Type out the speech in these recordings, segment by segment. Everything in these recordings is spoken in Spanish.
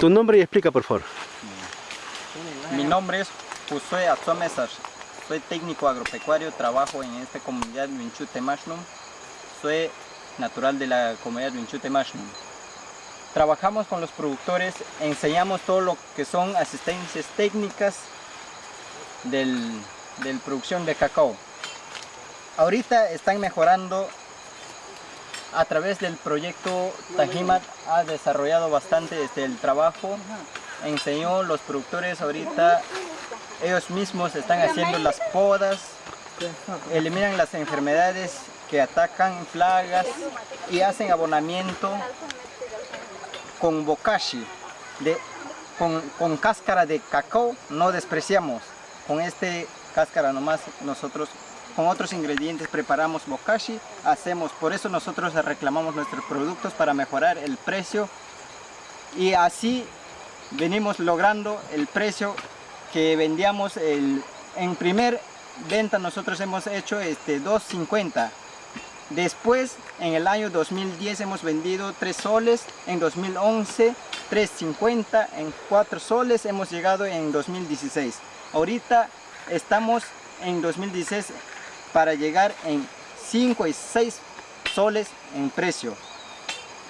Tu nombre y explica, por favor. Mi nombre es Josué Atzomesar. Soy técnico agropecuario, trabajo en esta comunidad Winchute Mashnum. Soy natural de la comunidad Winchute Mashnum. Trabajamos con los productores, enseñamos todo lo que son asistencias técnicas del, del producción de cacao. Ahorita están mejorando a través del proyecto Tajimat ha desarrollado bastante este, el trabajo, enseñó los productores ahorita, ellos mismos están haciendo las podas, eliminan las enfermedades que atacan plagas y hacen abonamiento con bokashi, de, con, con cáscara de cacao, no despreciamos, con este cáscara nomás nosotros con otros ingredientes preparamos bokashi, hacemos, por eso nosotros reclamamos nuestros productos para mejorar el precio. Y así venimos logrando el precio que vendíamos el, en primer venta nosotros hemos hecho este 2.50 después en el año 2010 hemos vendido 3 soles en 2011 3.50 en 4 soles hemos llegado en 2016 ahorita estamos en 2016 para llegar en 5 y 6 soles en precio.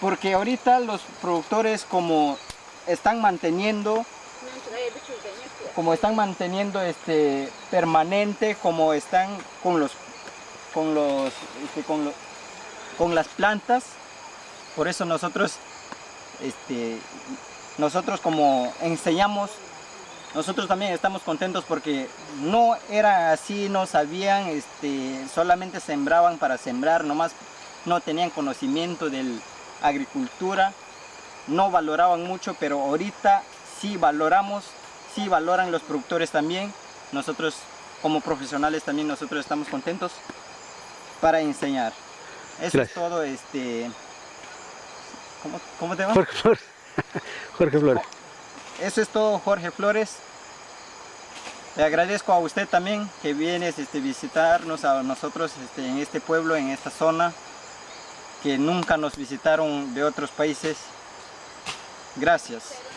Porque ahorita los productores como están manteniendo como están manteniendo este permanente como están con los con los, este, con, con las plantas por eso nosotros este nosotros como enseñamos nosotros también estamos contentos porque no era así, no sabían, este, solamente sembraban para sembrar, nomás no tenían conocimiento de agricultura, no valoraban mucho, pero ahorita sí valoramos, sí valoran los productores también, nosotros como profesionales también nosotros estamos contentos para enseñar. Eso es todo, este, ¿cómo, cómo te llamas? Jorge Flores. Jorge Flores. Eso es todo Jorge Flores. Le agradezco a usted también que vienes este, visitarnos a nosotros este, en este pueblo, en esta zona, que nunca nos visitaron de otros países. Gracias.